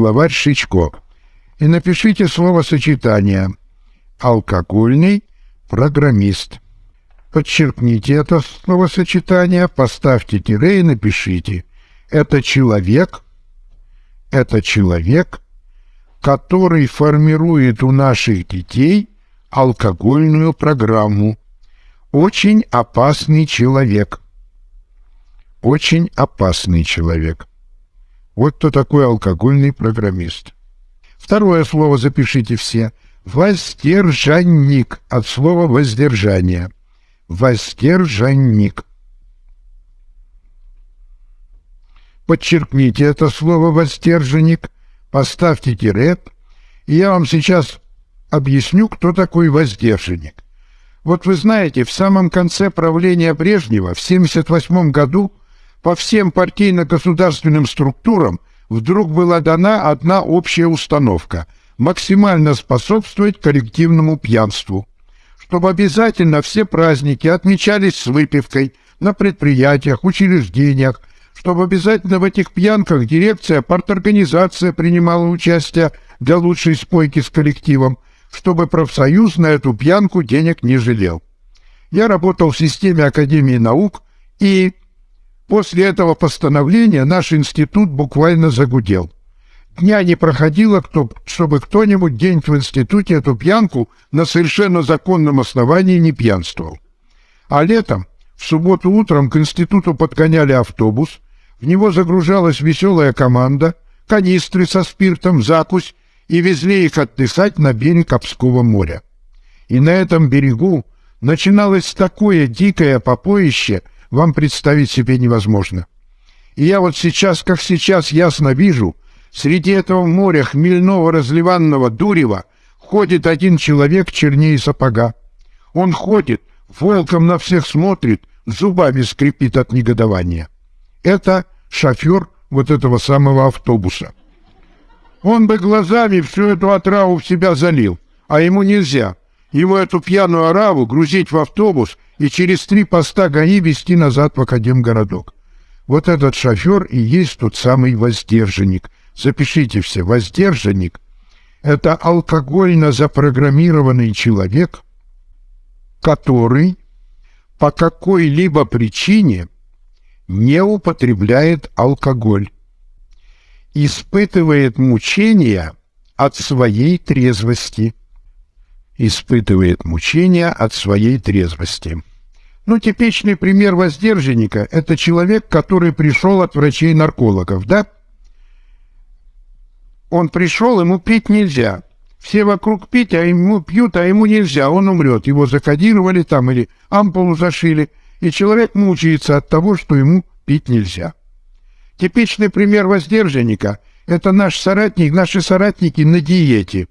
словарь Шичко и напишите словосочетание «алкогольный программист». Подчеркните это словосочетание, поставьте тире и напишите «это человек», «это человек», который формирует у наших детей алкогольную программу. Очень опасный человек. Очень опасный человек. Вот кто такой алкогольный программист. Второе слово запишите все. Воздержанник от слова воздержание. Воздержанник. Подчеркните это слово «воздержанник», поставьте тире, и я вам сейчас объясню, кто такой воздержанник. Вот вы знаете, в самом конце правления Брежнева, в 1978 году, по всем партийно-государственным структурам вдруг была дана одна общая установка – максимально способствовать коллективному пьянству, чтобы обязательно все праздники отмечались с выпивкой на предприятиях, учреждениях, чтобы обязательно в этих пьянках дирекция, парторганизация принимала участие для лучшей спойки с коллективом – чтобы профсоюз на эту пьянку денег не жалел. Я работал в системе Академии наук, и после этого постановления наш институт буквально загудел. Дня не проходило, кто, чтобы кто-нибудь день в институте эту пьянку на совершенно законном основании не пьянствовал. А летом, в субботу утром к институту подгоняли автобус, в него загружалась веселая команда, канистры со спиртом, закусь и везли их отдыхать на берег Обского моря. И на этом берегу начиналось такое дикое попоище, вам представить себе невозможно. И я вот сейчас, как сейчас, ясно вижу, среди этого моря хмельного разливанного дурева ходит один человек чернее сапога. Он ходит, волком на всех смотрит, зубами скрипит от негодования. Это шофер вот этого самого автобуса. Он бы глазами всю эту отраву в себя залил, а ему нельзя. Ему эту пьяную ораву грузить в автобус и через три поста ГАИ везти назад в Академгородок. Вот этот шофер и есть тот самый воздержанник. Запишите все, воздержанник — это алкогольно запрограммированный человек, который по какой-либо причине не употребляет алкоголь испытывает мучения от своей трезвости. Испытывает мучения от своей трезвости. Ну, типичный пример воздержанника – это человек, который пришел от врачей-наркологов, да? Он пришел, ему пить нельзя. Все вокруг пить, а ему пьют, а ему нельзя, он умрет. Его закодировали там или ампулу зашили, и человек мучается от того, что ему пить нельзя. Типичный пример воздержанника – это наш соратник, наши соратники на диете.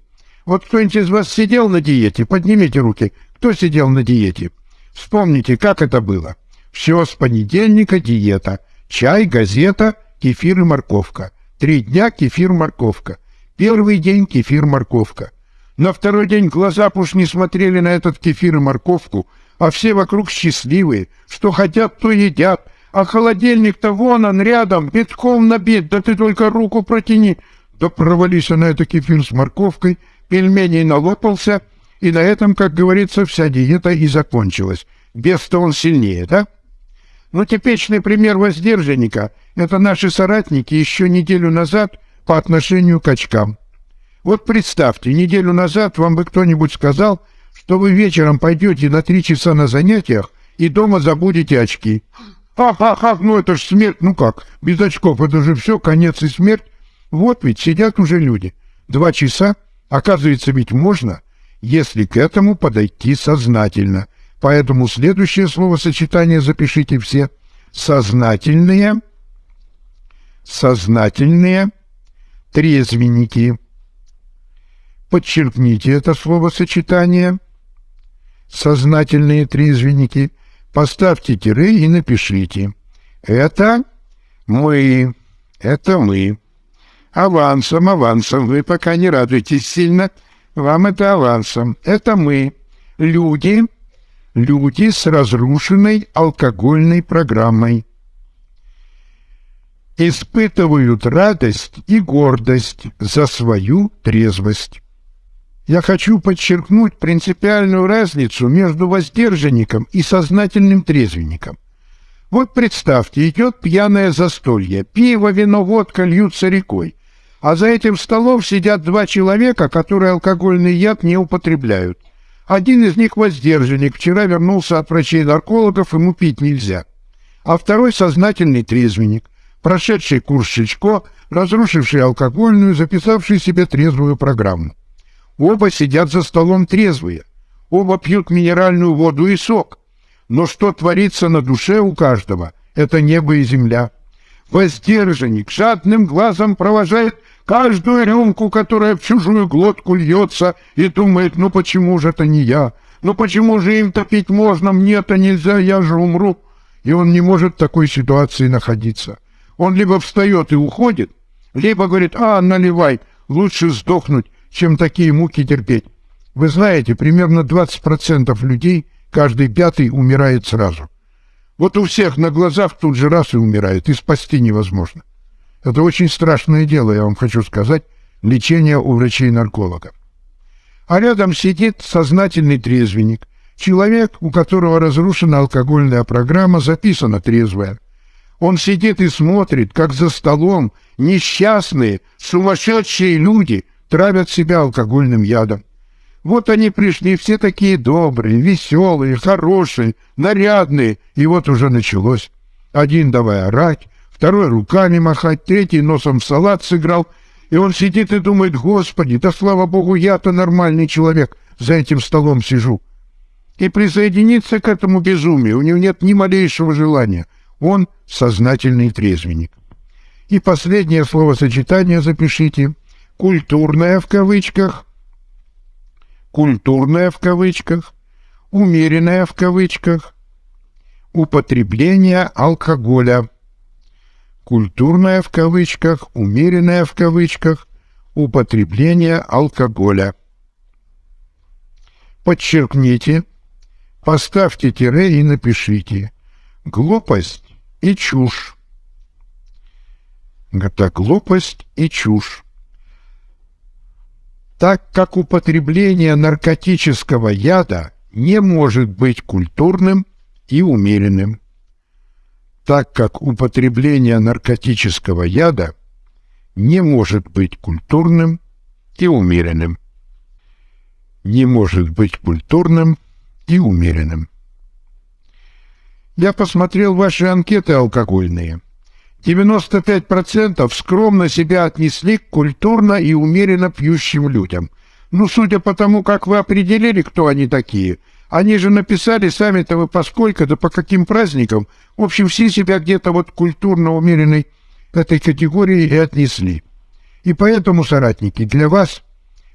Вот кто-нибудь из вас сидел на диете? Поднимите руки. Кто сидел на диете? Вспомните, как это было. Все с понедельника диета. Чай, газета, кефир и морковка. Три дня кефир-морковка. Первый день кефир-морковка. На второй день глаза уж не смотрели на этот кефир и морковку, а все вокруг счастливые, что хотят, то едят, а холодильник-то вон он рядом, битком набит, да ты только руку протяни. Да провались на это кефир с морковкой, пельменей налопался, и на этом, как говорится, вся диета и закончилась. Без-то он сильнее, да? Ну, типичный пример воздержанника — это наши соратники еще неделю назад по отношению к очкам. Вот представьте, неделю назад вам бы кто-нибудь сказал, что вы вечером пойдете на три часа на занятиях и дома забудете очки. Ха-ха-ха, ну это ж смерть, ну как, без очков, это же все, конец и смерть. Вот ведь сидят уже люди. Два часа, оказывается, ведь можно, если к этому подойти сознательно. Поэтому следующее словосочетание запишите все. Сознательные, сознательные трезвенники. Подчеркните это словосочетание. Сознательные трезвенники поставьте тире и напишите. Это мы, это мы. Авансом, авансом, вы пока не радуйтесь сильно. Вам это авансом. Это мы, люди, люди с разрушенной алкогольной программой. испытывают радость и гордость за свою трезвость. Я хочу подчеркнуть принципиальную разницу между воздержанником и сознательным трезвенником. Вот представьте, идет пьяное застолье, пиво, вино, водка льются рекой, а за этим столом сидят два человека, которые алкогольный яд не употребляют. Один из них воздержанник, вчера вернулся от врачей-наркологов, ему пить нельзя. А второй сознательный трезвенник, прошедший курс Шичко, разрушивший алкогольную, записавший себе трезвую программу. Оба сидят за столом трезвые, оба пьют минеральную воду и сок. Но что творится на душе у каждого, это небо и земля. Воздержанник жадным глазом провожает каждую рюмку, которая в чужую глотку льется, и думает, ну почему же это не я? Ну почему же им топить можно, мне-то нельзя, я же умру. И он не может в такой ситуации находиться. Он либо встает и уходит, либо говорит, а, наливай, лучше сдохнуть, чем такие муки терпеть. Вы знаете, примерно 20% людей, каждый пятый умирает сразу. Вот у всех на глазах тут же раз и умирает, и спасти невозможно. Это очень страшное дело, я вам хочу сказать, лечение у врачей-наркологов. А рядом сидит сознательный трезвенник, человек, у которого разрушена алкогольная программа, записана трезвая. Он сидит и смотрит, как за столом несчастные, сумасшедшие люди травят себя алкогольным ядом. Вот они пришли, все такие добрые, веселые, хорошие, нарядные, и вот уже началось. Один давай орать, второй руками махать, третий носом в салат сыграл, и он сидит и думает, «Господи, да слава Богу, я-то нормальный человек, за этим столом сижу». И присоединиться к этому безумию у него нет ни малейшего желания. Он сознательный трезвенник. И последнее словосочетание запишите культурная в кавычках, культурная в кавычках, умеренная в кавычках, употребление алкоголя, культурная в кавычках, умеренная в кавычках, употребление алкоголя. Подчеркните, поставьте тире и напишите «глупость и чушь». Это глупость и чушь так как употребление наркотического яда не может быть культурным и умеренным, так как употребление наркотического яда не может быть культурным и умеренным. Не может быть культурным и умеренным. Я посмотрел ваши анкеты алкогольные – 95% скромно себя отнесли к культурно и умеренно пьющим людям. Ну, судя по тому, как вы определили, кто они такие, они же написали сами-то вы поскольку, да по каким праздникам. В общем, все себя где-то вот культурно умеренной этой категории и отнесли. И поэтому, соратники, для вас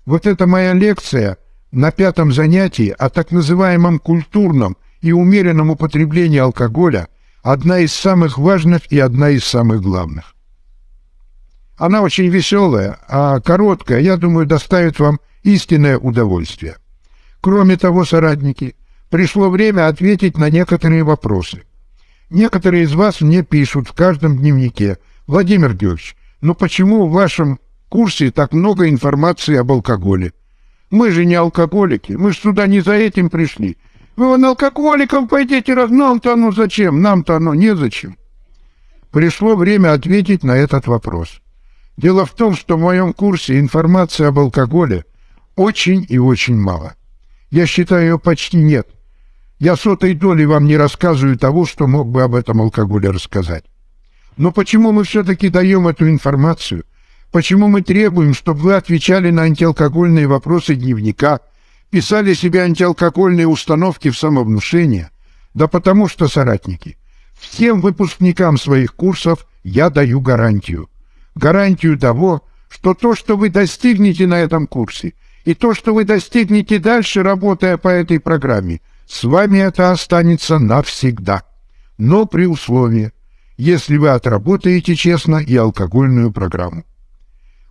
вот эта моя лекция на пятом занятии о так называемом культурном и умеренном употреблении алкоголя – одна из самых важных и одна из самых главных. Она очень веселая, а короткая, я думаю, доставит вам истинное удовольствие. Кроме того, соратники, пришло время ответить на некоторые вопросы. Некоторые из вас мне пишут в каждом дневнике, «Владимир Георгиевич, ну почему в вашем курсе так много информации об алкоголе? Мы же не алкоголики, мы же сюда не за этим пришли. Вы вон алкоголиков пойдите, раз нам-то оно зачем? Нам-то оно незачем. Пришло время ответить на этот вопрос. Дело в том, что в моем курсе информации об алкоголе очень и очень мало. Я считаю, ее почти нет. Я сотой доли вам не рассказываю того, что мог бы об этом алкоголе рассказать. Но почему мы все-таки даем эту информацию? Почему мы требуем, чтобы вы отвечали на антиалкогольные вопросы дневника – писали себе антиалкогольные установки в самовнушение, да потому что, соратники, всем выпускникам своих курсов я даю гарантию. Гарантию того, что то, что вы достигнете на этом курсе, и то, что вы достигнете дальше, работая по этой программе, с вами это останется навсегда. Но при условии, если вы отработаете честно и алкогольную программу.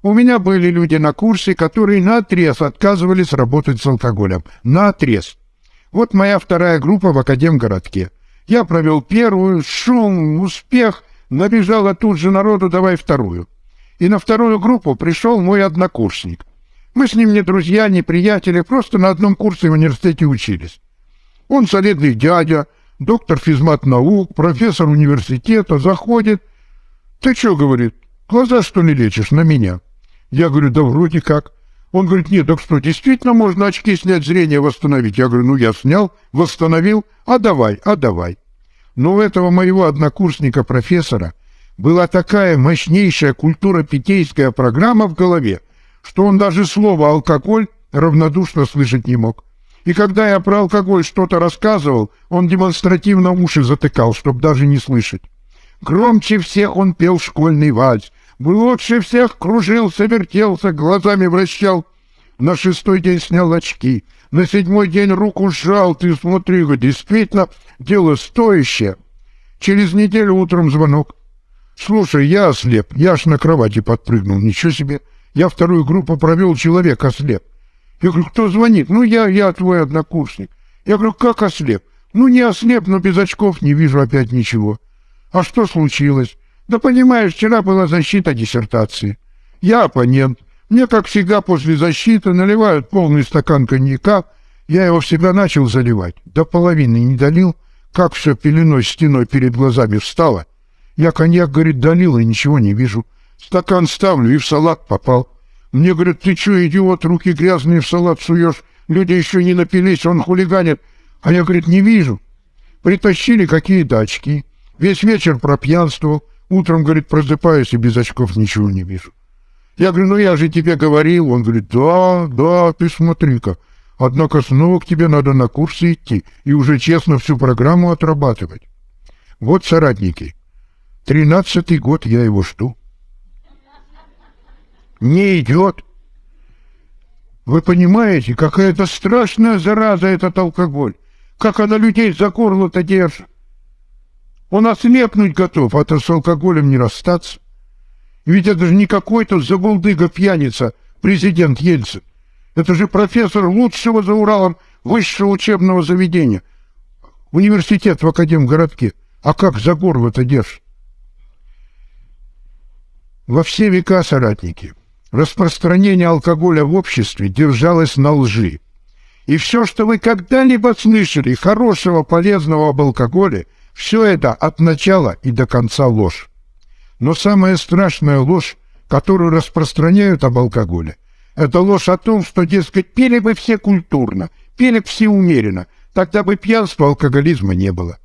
У меня были люди на курсе, которые наотрез отказывались работать с алкоголем. Наотрез. Вот моя вторая группа в Академгородке. Я провел первую, шум, успех, Набежало тут же народу, давай вторую. И на вторую группу пришел мой однокурсник. Мы с ним не друзья, не приятели, просто на одном курсе в университете учились. Он солидный дядя, доктор физмат наук, профессор университета, заходит. «Ты что, — говорит, — глаза, что ли, лечишь на меня?» Я говорю, да вроде как. Он говорит, нет, так что, действительно можно очки снять, зрение восстановить? Я говорю, ну я снял, восстановил, а давай, а давай. Но у этого моего однокурсника-профессора была такая мощнейшая культура-питейская программа в голове, что он даже слово «алкоголь» равнодушно слышать не мог. И когда я про алкоголь что-то рассказывал, он демонстративно уши затыкал, чтобы даже не слышать. Громче всех он пел школьный вальс, Лучше всех кружился, вертелся, глазами вращал. На шестой день снял очки, на седьмой день руку сжал. Ты смотри, действительно, дело стоящее. Через неделю утром звонок. Слушай, я ослеп, я аж на кровати подпрыгнул, ничего себе. Я вторую группу провел, человек ослеп. Я говорю, кто звонит? Ну, я, я твой однокурсник. Я говорю, как ослеп? Ну, не ослеп, но без очков не вижу опять ничего. А что случилось? Да понимаешь, вчера была защита диссертации. Я оппонент. Мне, как всегда, после защиты наливают полный стакан коньяка. Я его всегда начал заливать. До половины не долил. Как все пеленой стеной перед глазами встало. Я коньяк, говорит, долил и ничего не вижу. Стакан ставлю и в салат попал. Мне говорят, ты что, идиот, руки грязные в салат суешь? Люди еще не напились, он хулиганит. А я, говорит, не вижу. Притащили какие-то очки. Весь вечер пропьянствовал. Утром, говорит, просыпаюсь и без очков ничего не вижу. Я говорю, ну я же тебе говорил. Он говорит, да, да, ты смотри-ка. Однако снова к тебе надо на курсы идти и уже честно всю программу отрабатывать. Вот, соратники, тринадцатый год я его жду. Не идет. Вы понимаете, какая это страшная зараза этот алкоголь. Как она людей за горло-то держит. Он ослепнуть готов, а то с алкоголем не расстаться. Ведь это же не какой-то забулдыга-пьяница, президент Ельцин. Это же профессор лучшего за Уралом высшего учебного заведения. Университет в Академгородке. А как за горло-то держишь? Во все века, соратники, распространение алкоголя в обществе держалось на лжи. И все, что вы когда-либо слышали хорошего, полезного об алкоголе – все это от начала и до конца ложь. Но самая страшная ложь, которую распространяют об алкоголе, это ложь о том, что, дескать, пили бы все культурно, пили бы все умеренно, тогда бы пьянства, алкоголизма не было.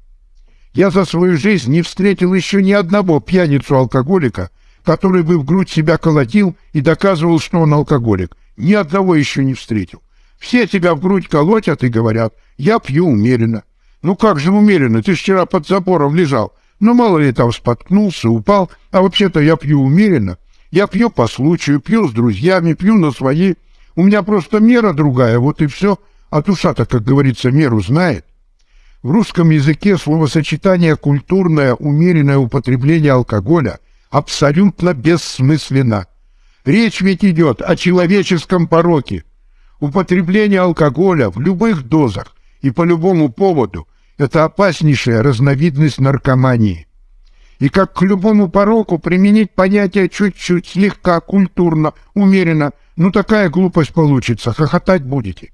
Я за свою жизнь не встретил еще ни одного пьяницу-алкоголика, который бы в грудь себя колотил и доказывал, что он алкоголик. Ни одного еще не встретил. Все тебя в грудь колотят и говорят, я пью умеренно. Ну как же умеренно, ты вчера под забором лежал. Ну мало ли там споткнулся, упал, а вообще-то я пью умеренно. Я пью по случаю, пью с друзьями, пью на свои. У меня просто мера другая, вот и все. А душа-то, как говорится, меру знает. В русском языке словосочетание «культурное умеренное употребление алкоголя» абсолютно бессмысленно. Речь ведь идет о человеческом пороке. Употребление алкоголя в любых дозах и по любому поводу – это опаснейшая разновидность наркомании. И как к любому пороку применить понятие чуть-чуть, слегка, культурно, умеренно, ну такая глупость получится, хохотать будете.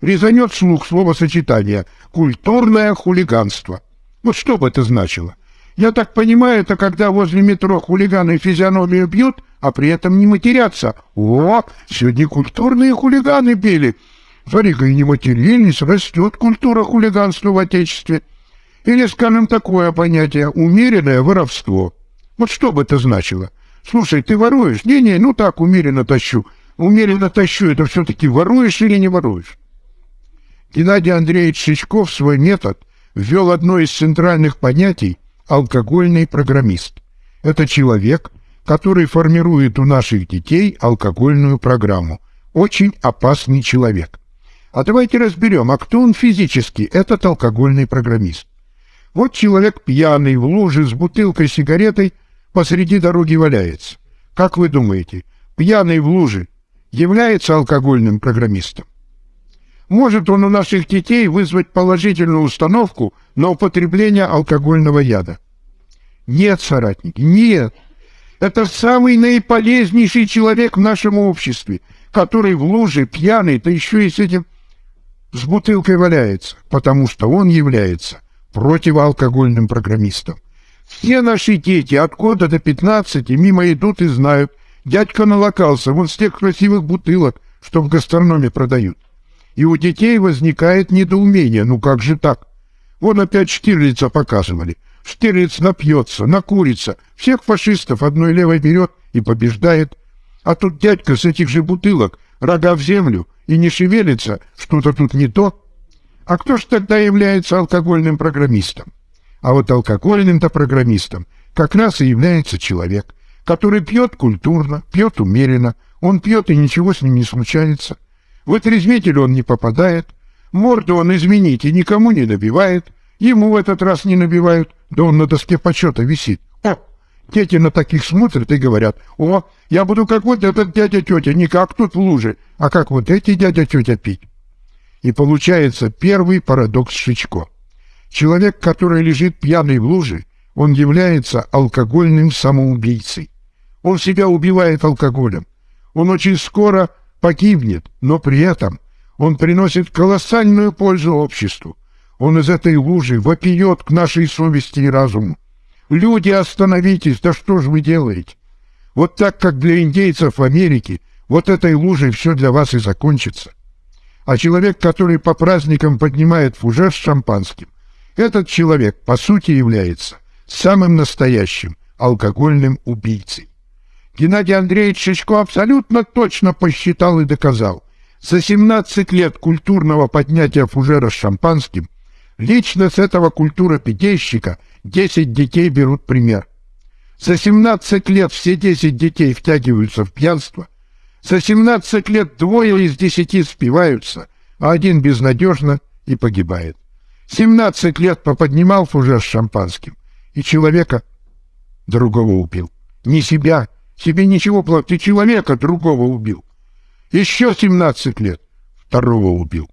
Резанет слух словосочетание «культурное хулиганство». Вот что бы это значило? Я так понимаю, это когда возле метро хулиганы физиономию бьют, а при этом не матерятся. О, сегодня культурные хулиганы били. Смотри-ка, и не матерились, растет культура хулиганства в Отечестве. Или, скажем, такое понятие «умеренное воровство». Вот что бы это значило? Слушай, ты воруешь? Не-не, ну так, умеренно тащу. Умеренно тащу, это все-таки воруешь или не воруешь? Геннадий Андреевич Шичков свой метод ввел одно из центральных понятий «алкогольный программист». Это человек, который формирует у наших детей алкогольную программу. Очень опасный человек. А давайте разберем, а кто он физически, этот алкогольный программист. Вот человек пьяный в луже с бутылкой сигаретой посреди дороги валяется. Как вы думаете, пьяный в луже является алкогольным программистом? Может он у наших детей вызвать положительную установку на употребление алкогольного яда? Нет, соратники, нет. Это самый наиполезнейший человек в нашем обществе, который в луже пьяный, да еще и с этим с бутылкой валяется, потому что он является противоалкогольным программистом. Все наши дети от года до 15 мимо идут и знают, дядька налокался вон с тех красивых бутылок, что в гастрономе продают. И у детей возникает недоумение, ну как же так? Вон опять Штирлица показывали. Штирлиц напьется, накурится, всех фашистов одной левой берет и побеждает. А тут дядька с этих же бутылок, рога в землю, и не шевелится, что-то тут не то. А кто ж тогда является алкогольным программистом? А вот алкогольным-то программистом как раз и является человек, который пьет культурно, пьет умеренно, он пьет и ничего с ним не случается. В отрезвитель он не попадает, морду он, извините, никому не набивает, ему в этот раз не набивают, да он на доске почета висит. О, дети на таких смотрят и говорят, о, я буду как вот этот дядя-тетя, не как тут в луже, а как вот эти дядя-тетя пить. И получается первый парадокс Шичко. Человек, который лежит пьяный в луже, он является алкогольным самоубийцей. Он себя убивает алкоголем. Он очень скоро погибнет, но при этом он приносит колоссальную пользу обществу. Он из этой лужи вопиет к нашей совести и разуму. Люди, остановитесь, да что же вы делаете? Вот так, как для индейцев в Америке, вот этой лужей все для вас и закончится. А человек, который по праздникам поднимает фужер с шампанским, этот человек, по сути, является самым настоящим алкогольным убийцей. Геннадий Андреевич Шишко абсолютно точно посчитал и доказал. За 17 лет культурного поднятия фужера с шампанским лично с этого культура-питейщика 10 детей берут пример. За 17 лет все 10 детей втягиваются в пьянство. За 17 лет двое из 10 спиваются, а один безнадежно и погибает. 17 лет поподнимал фужер с шампанским, и человека другого убил. Не себя, себе ничего плохого, ты человека другого убил. Еще 17 лет второго убил.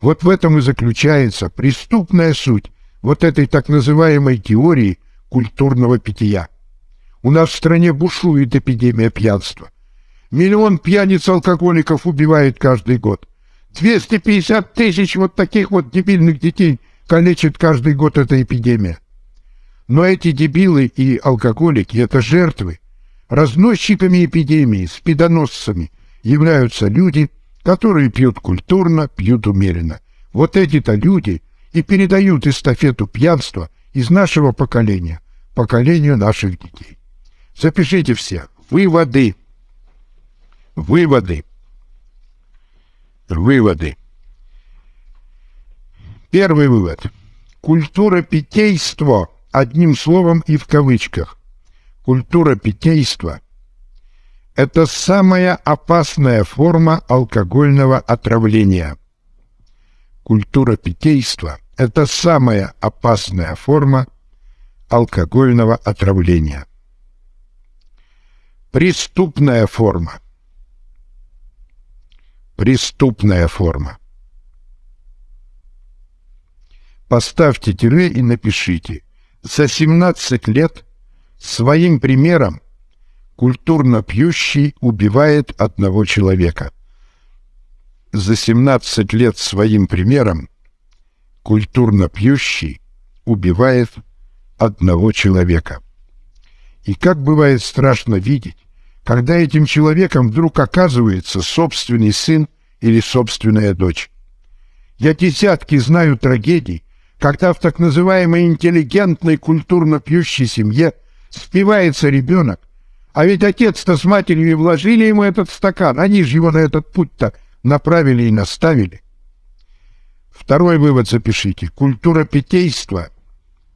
Вот в этом и заключается преступная суть вот этой так называемой теории культурного питья. У нас в стране бушует эпидемия пьянства. Миллион пьяниц-алкоголиков убивает каждый год. 250 тысяч вот таких вот дебильных детей калечит каждый год эта эпидемия. Но эти дебилы и алкоголики — это жертвы. Разносчиками эпидемии, спидоносцами являются люди, которые пьют культурно, пьют умеренно. Вот эти-то люди и передают эстафету пьянства из нашего поколения поколению наших детей. Запишите все. Выводы. Выводы. Выводы. Первый вывод. Культура питейства, одним словом и в кавычках. Культура питейства – это самая опасная форма алкогольного отравления. Культура питейства – это самая опасная форма алкогольного отравления. Преступная форма. Преступная форма. Поставьте тире и напишите. За 17 лет своим примером культурно пьющий убивает одного человека. За 17 лет своим примером культурно пьющий убивает одного человека. И как бывает страшно видеть, когда этим человеком вдруг оказывается собственный сын или собственная дочь. Я десятки знаю трагедий, когда в так называемой интеллигентной культурно пьющей семье спивается ребенок, а ведь отец-то с матерью и вложили ему этот стакан, они же его на этот путь-то направили и наставили. Второй вывод запишите. Культура питейства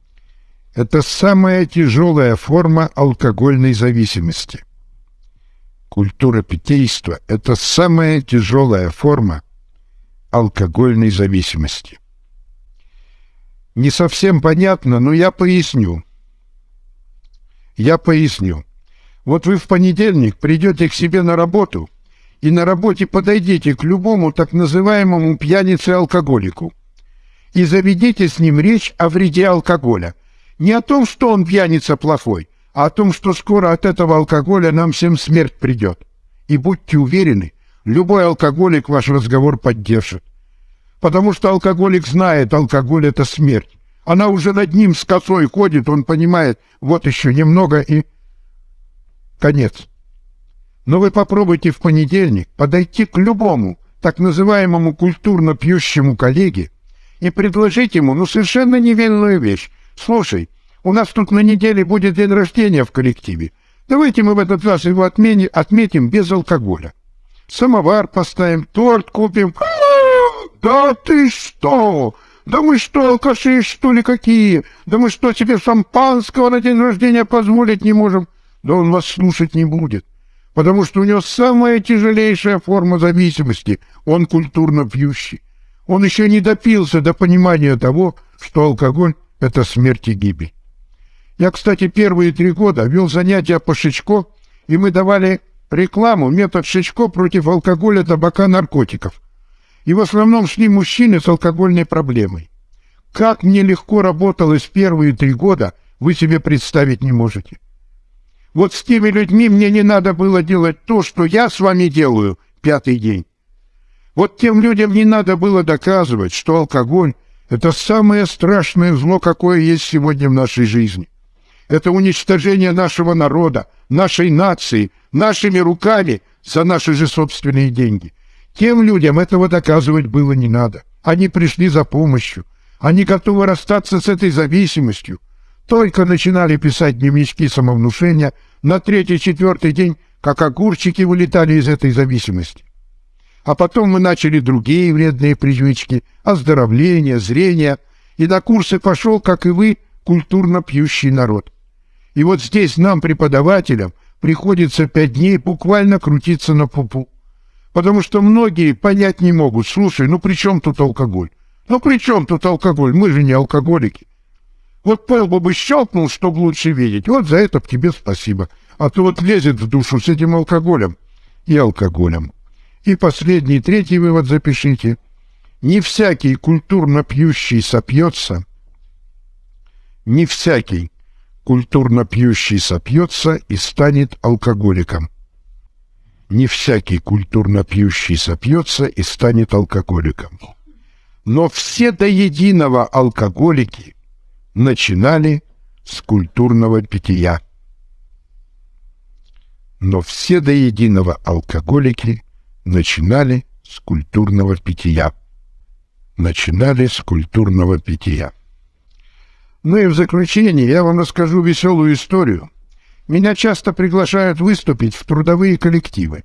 – это самая тяжелая форма алкогольной зависимости. Культура питейства – это самая тяжелая форма алкогольной зависимости. Не совсем понятно, но я поясню. Я поясню. Вот вы в понедельник придете к себе на работу и на работе подойдете к любому так называемому пьянице-алкоголику и заведите с ним речь о вреде алкоголя. Не о том, что он пьяница плохой, а о том, что скоро от этого алкоголя нам всем смерть придет. И будьте уверены, любой алкоголик ваш разговор поддержит. Потому что алкоголик знает, алкоголь — это смерть. Она уже над ним с косой ходит, он понимает, вот еще немного и... Конец. Но вы попробуйте в понедельник подойти к любому так называемому культурно пьющему коллеге и предложить ему, ну, совершенно невинную вещь. Слушай, у нас тут на неделе будет день рождения в коллективе. Давайте мы в этот раз его отмени, отметим без алкоголя. Самовар поставим, торт купим. Да ты что? Да мы что, алкаши, что ли, какие? Да мы что, себе шампанского на день рождения позволить не можем? Да он вас слушать не будет, потому что у него самая тяжелейшая форма зависимости. Он культурно пьющий. Он еще не допился до понимания того, что алкоголь — это смерть и гибель. Я, кстати, первые три года вел занятия по Шичко, и мы давали рекламу, метод Шичко против алкоголя, табака, наркотиков — и в основном шли мужчины с алкогольной проблемой. Как мне легко работалось первые три года, вы себе представить не можете. Вот с теми людьми мне не надо было делать то, что я с вами делаю пятый день. Вот тем людям не надо было доказывать, что алкоголь — это самое страшное зло, какое есть сегодня в нашей жизни. Это уничтожение нашего народа, нашей нации, нашими руками за наши же собственные деньги. Тем людям этого доказывать было не надо. Они пришли за помощью. Они готовы расстаться с этой зависимостью. Только начинали писать дневнички самовнушения на третий-четвертый день, как огурчики вылетали из этой зависимости. А потом мы начали другие вредные привычки, оздоровление, зрение, и на курсы пошел, как и вы, культурно пьющий народ. И вот здесь нам, преподавателям, приходится пять дней буквально крутиться на пупу. Потому что многие понять не могут. Слушай, ну при чем тут алкоголь? Ну при чем тут алкоголь? Мы же не алкоголики. Вот Пэл бы щелкнул, чтобы лучше видеть. Вот за это тебе спасибо. А то вот лезет в душу с этим алкоголем и алкоголем. И последний, третий вывод запишите. Не всякий культурно пьющий сопьется, не всякий культурно пьющий сопьется и станет алкоголиком не всякий культурно пьющий сопьется и станет алкоголиком. Но все до единого алкоголики начинали с культурного питья. Но все до единого алкоголики начинали с культурного питья. Начинали с культурного питья. Ну и в заключение я вам расскажу веселую историю – меня часто приглашают выступить в трудовые коллективы.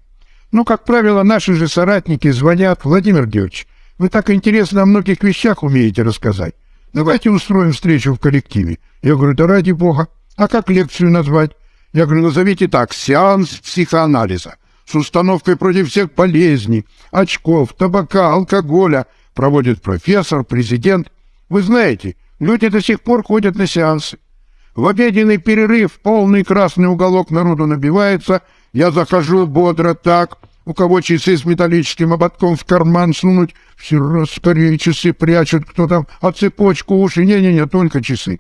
Но, как правило, наши же соратники звонят, Владимир Георгиевич, вы так интересно о многих вещах умеете рассказать. Давайте устроим встречу в коллективе. Я говорю, да ради бога. А как лекцию назвать? Я говорю, назовите так, сеанс психоанализа с установкой против всех болезней, очков, табака, алкоголя, проводит профессор, президент. Вы знаете, люди до сих пор ходят на сеансы. В обеденный перерыв полный красный уголок народу набивается. Я захожу бодро так. У кого часы с металлическим ободком в карман сунуть, все скорее часы прячут, кто там, а цепочку уши, не-не-не, только часы.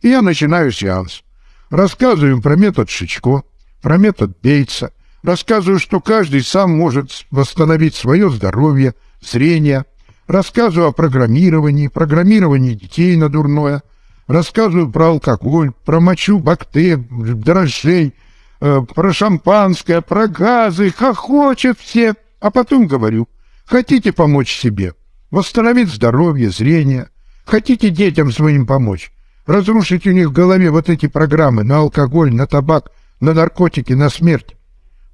И я начинаю сеанс. Рассказываю про метод Шичко, про метод Бейтса. Рассказываю, что каждый сам может восстановить свое здоровье, зрение. Рассказываю о программировании, программировании детей на дурное – рассказываю про алкоголь, про мочу бактерий, дрожжей, э, про шампанское, про газы, хохочет все. А потом говорю, хотите помочь себе, восстановить здоровье, зрение, хотите детям своим помочь, разрушить у них в голове вот эти программы на алкоголь, на табак, на наркотики, на смерть.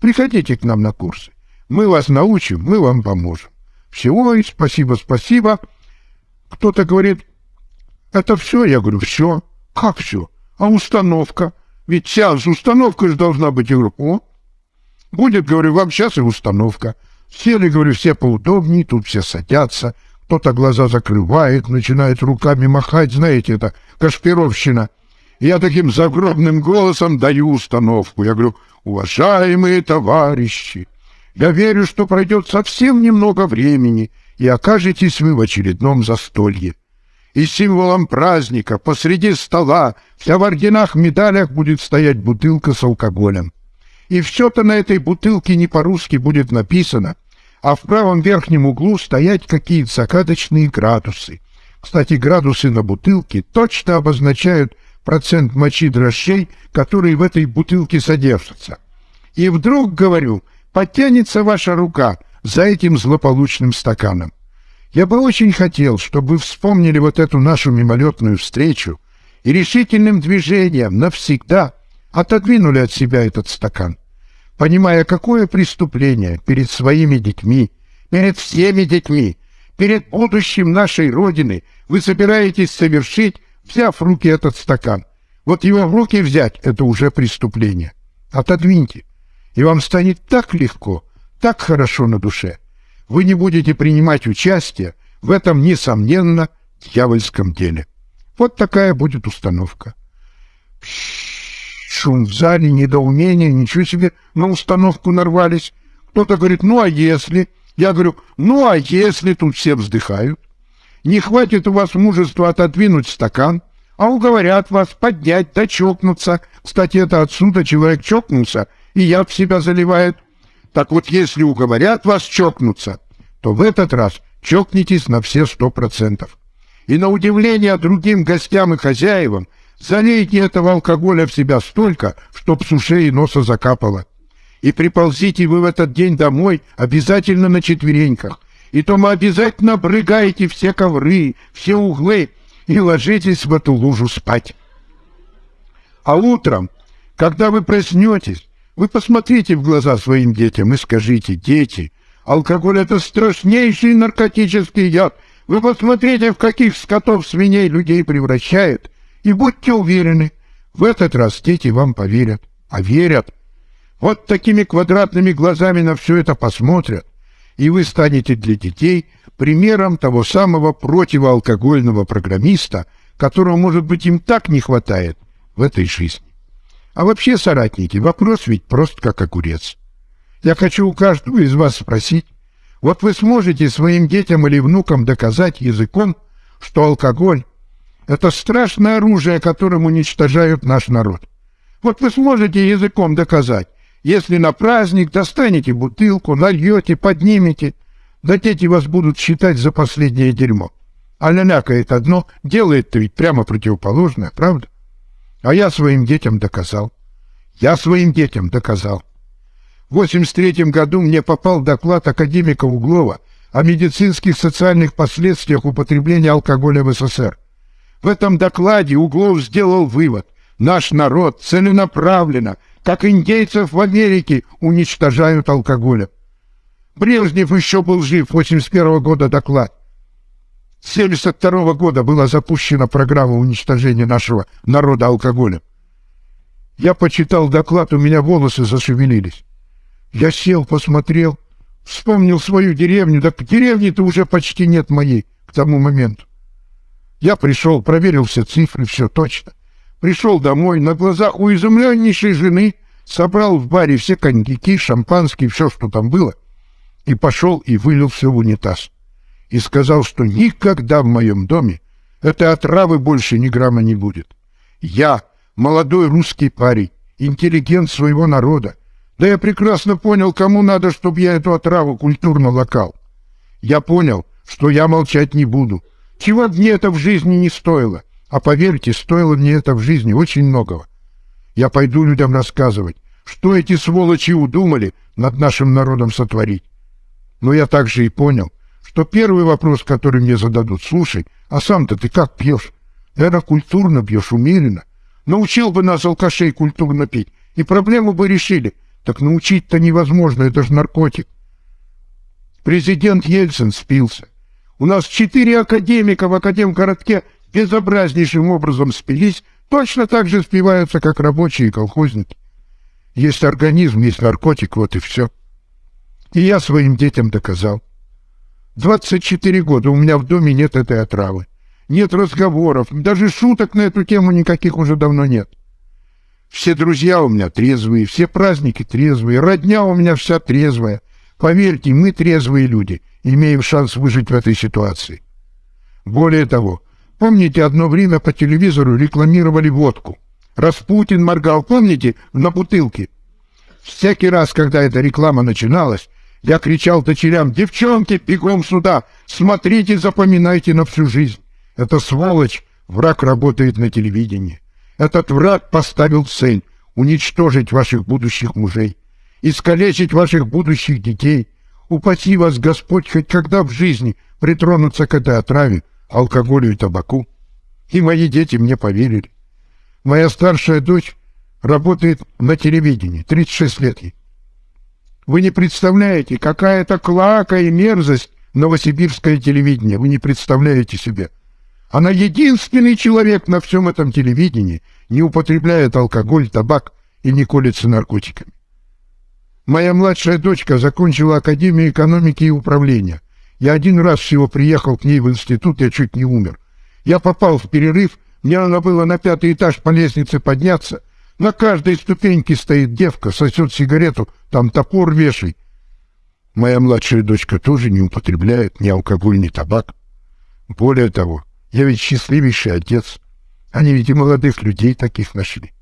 Приходите к нам на курсы. Мы вас научим, мы вам поможем. Всего и спасибо, спасибо. Кто-то говорит, это все? Я говорю, все. Как все? А установка? Ведь сейчас установка же должна быть. Я говорю, о, будет, говорю, вам сейчас и установка. Сели, говорю, все поудобнее, тут все садятся, кто-то глаза закрывает, начинает руками махать, знаете, это Кашпировщина. Я таким загробным голосом даю установку. Я говорю, уважаемые товарищи, я верю, что пройдет совсем немного времени, и окажетесь вы в очередном застолье. И символом праздника посреди стола вся в орденах медалях будет стоять бутылка с алкоголем. И все-то на этой бутылке не по-русски будет написано, а в правом верхнем углу стоять какие-то закаточные градусы. Кстати, градусы на бутылке точно обозначают процент мочи дрожжей, которые в этой бутылке содержатся. И вдруг, говорю, подтянется ваша рука за этим злополучным стаканом. Я бы очень хотел, чтобы вы вспомнили вот эту нашу мимолетную встречу и решительным движением навсегда отодвинули от себя этот стакан, понимая, какое преступление перед своими детьми, перед всеми детьми, перед будущим нашей Родины вы собираетесь совершить, взяв в руки этот стакан. Вот его в руки взять — это уже преступление. Отодвиньте, и вам станет так легко, так хорошо на душе — вы не будете принимать участие в этом, несомненно, дьявольском деле. Вот такая будет установка. Шум в зале, недоумение, ничего себе, на установку нарвались. Кто-то говорит, ну а если? Я говорю, ну а если? Тут все вздыхают. Не хватит у вас мужества отодвинуть стакан, а уговорят вас поднять да чокнуться. Кстати, это отсюда человек чокнулся, и яд в себя заливает. Так вот, если уговорят вас чокнуться, то в этот раз чокнитесь на все сто процентов. И на удивление другим гостям и хозяевам залейте этого алкоголя в себя столько, чтоб с ушей и носа закапало. И приползите вы в этот день домой обязательно на четвереньках. И то мы обязательно обрыгаете все ковры, все углы и ложитесь в эту лужу спать. А утром, когда вы проснетесь, вы посмотрите в глаза своим детям и скажите, дети, алкоголь — это страшнейший наркотический яд. Вы посмотрите, в каких скотов свиней людей превращает, и будьте уверены, в этот раз дети вам поверят, а верят. Вот такими квадратными глазами на все это посмотрят, и вы станете для детей примером того самого противоалкогольного программиста, которого, может быть, им так не хватает в этой жизни. А вообще, соратники, вопрос ведь прост как огурец. Я хочу у каждого из вас спросить, вот вы сможете своим детям или внукам доказать языком, что алкоголь — это страшное оружие, которым уничтожают наш народ. Вот вы сможете языком доказать, если на праздник достанете бутылку, нальете, поднимете, да дети вас будут считать за последнее дерьмо. А лялякает одно, делает-то ведь прямо противоположное, правда? А я своим детям доказал. Я своим детям доказал. В 83 году мне попал доклад академика Углова о медицинских социальных последствиях употребления алкоголя в СССР. В этом докладе Углов сделал вывод. Наш народ целенаправленно, как индейцев в Америке, уничтожают алкоголем. Брежнев еще был жив, 81 года доклад. С 72 года была запущена программа уничтожения нашего народа алкоголем. Я почитал доклад, у меня волосы зашевелились. Я сел, посмотрел, вспомнил свою деревню, так деревни-то уже почти нет моей к тому моменту. Я пришел, проверил все цифры, все точно. Пришел домой, на глазах у изумленнейшей жены собрал в баре все коньяки, шампанские, все, что там было, и пошел и вылил все в унитаз и сказал, что никогда в моем доме этой отравы больше ни грамма не будет. Я, молодой русский парень, интеллигент своего народа, да я прекрасно понял, кому надо, чтобы я эту отраву культурно локал. Я понял, что я молчать не буду. Чего мне это в жизни не стоило. А поверьте, стоило мне это в жизни очень многого. Я пойду людям рассказывать, что эти сволочи удумали над нашим народом сотворить. Но я также и понял, что первый вопрос, который мне зададут, слушай, а сам-то ты как пьешь? Это культурно пьешь, умеренно. Научил бы нас, алкашей, культурно пить, и проблему бы решили. Так научить-то невозможно, это же наркотик. Президент Ельцин спился. У нас четыре академика в Академгородке безобразнейшим образом спились, точно так же спиваются, как рабочие и колхозники. Есть организм, есть наркотик, вот и все. И я своим детям доказал. 24 года у меня в доме нет этой отравы. Нет разговоров, даже шуток на эту тему никаких уже давно нет. Все друзья у меня трезвые, все праздники трезвые, родня у меня вся трезвая. Поверьте, мы трезвые люди, имеем шанс выжить в этой ситуации. Более того, Помните, одно время по телевизору рекламировали водку? Распутин моргал, помните, на бутылке? Всякий раз, когда эта реклама начиналась, я кричал дочерям, девчонки, бегом сюда, смотрите, запоминайте на всю жизнь. Это сволочь, враг работает на телевидении. Этот враг поставил цель уничтожить ваших будущих мужей, искалечить ваших будущих детей. Упаси вас, Господь, хоть когда в жизни притронуться к этой отраве, алкоголю и табаку. И мои дети мне поверили. Моя старшая дочь работает на телевидении, 36 лет ей. Вы не представляете, какая это клака и мерзость новосибирское телевидение. Вы не представляете себе. Она единственный человек на всем этом телевидении, не употребляет алкоголь, табак и не колется наркотиками. Моя младшая дочка закончила Академию экономики и управления. Я один раз всего приехал к ней в институт, я чуть не умер. Я попал в перерыв, мне надо было на пятый этаж по лестнице подняться. На каждой ступеньке стоит девка, сосет сигарету, там топор вешай. Моя младшая дочка тоже не употребляет ни алкоголь, ни табак. Более того, я ведь счастливейший отец. Они ведь и молодых людей таких нашли.